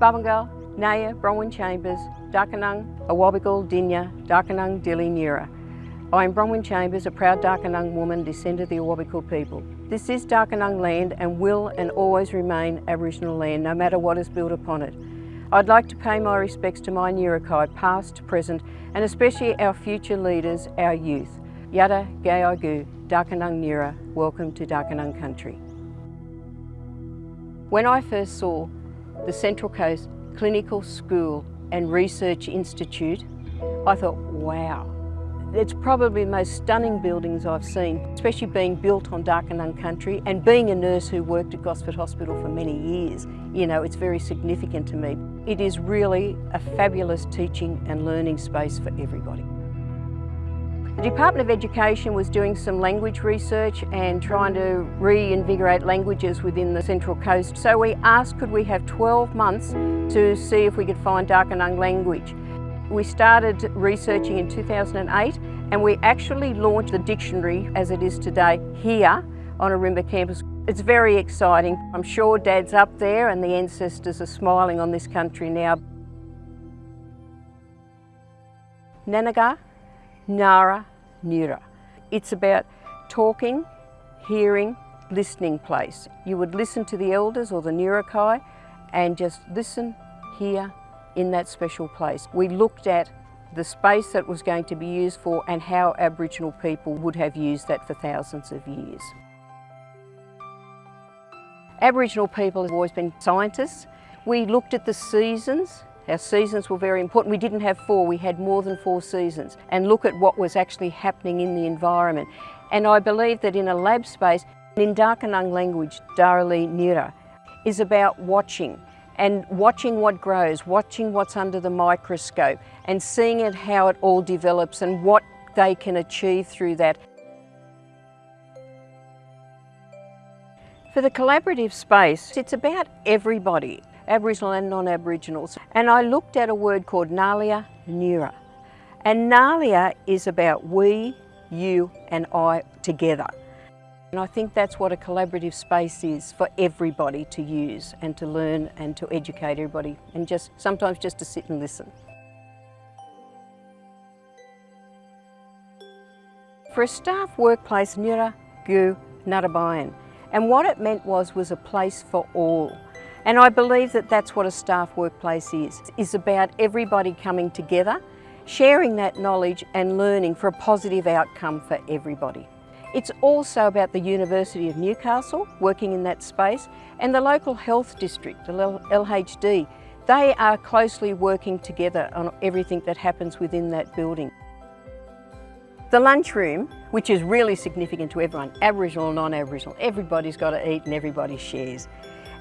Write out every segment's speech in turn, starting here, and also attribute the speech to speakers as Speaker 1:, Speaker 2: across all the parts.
Speaker 1: Babangal, Naya, Bronwyn Chambers, Darkinjung, Awabakal, Dinya, Darkinjung, Dili, Nira. I am Bronwyn Chambers, a proud Darkinjung woman, descended of the Awabakal people. This is Darkinjung land and will and always remain Aboriginal land, no matter what is built upon it. I'd like to pay my respects to my Nirakai, past, present, and especially our future leaders, our youth. Yada Gayagu, Darkinjung Nira, welcome to Darkinjung country. When I first saw the Central Coast Clinical School and Research Institute, I thought, wow, it's probably the most stunning buildings I've seen, especially being built on Darkinjung country and being a nurse who worked at Gosford Hospital for many years, you know, it's very significant to me. It is really a fabulous teaching and learning space for everybody. The Department of Education was doing some language research and trying to reinvigorate languages within the Central Coast. So we asked could we have 12 months to see if we could find Darkinjung language. We started researching in 2008 and we actually launched the dictionary as it is today here on Ourimbah campus. It's very exciting. I'm sure Dad's up there and the ancestors are smiling on this country now. Nanaga, Nara, Nura. It's about talking, hearing, listening place. You would listen to the elders or the Nurakai and just listen, hear, in that special place. We looked at the space that was going to be used for and how Aboriginal people would have used that for thousands of years. Aboriginal people have always been scientists. We looked at the seasons. Our seasons were very important. We didn't have four, we had more than four seasons. And look at what was actually happening in the environment. And I believe that in a lab space, in Darkinjung language, Darali Nira, is about watching and watching what grows, watching what's under the microscope and seeing it how it all develops and what they can achieve through that. For the collaborative space, it's about everybody, Aboriginal and non-Aboriginals. And I looked at a word called Nalia Nura. And Nalia is about we, you and I together. And I think that's what a collaborative space is for everybody to use and to learn and to educate everybody and just sometimes just to sit and listen. For a staff workplace, Nura Gu Narabayan. And what it meant was, was a place for all. And I believe that that's what a staff workplace is. It's about everybody coming together, sharing that knowledge and learning for a positive outcome for everybody. It's also about the University of Newcastle, working in that space, and the local health district, the LHD. They are closely working together on everything that happens within that building. The lunchroom, which is really significant to everyone, Aboriginal or non-Aboriginal, everybody's got to eat and everybody shares.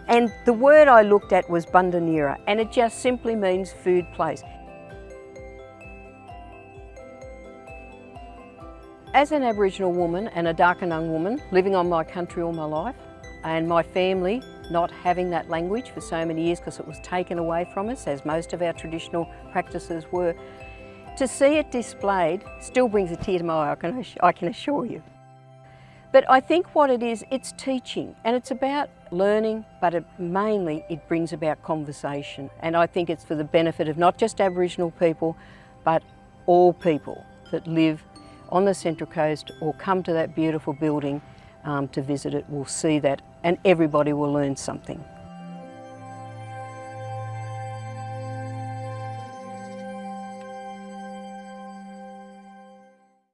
Speaker 1: And the word I looked at was Bundanira, and it just simply means food place. As an Aboriginal woman and a Darkinjung woman living on my country all my life and my family not having that language for so many years because it was taken away from us as most of our traditional practices were, to see it displayed still brings a tear to my eye, I can, I can assure you. But I think what it is, it's teaching and it's about learning, but it, mainly it brings about conversation. And I think it's for the benefit of not just Aboriginal people, but all people that live on the Central Coast or come to that beautiful building um, to visit it will see that and everybody will learn something.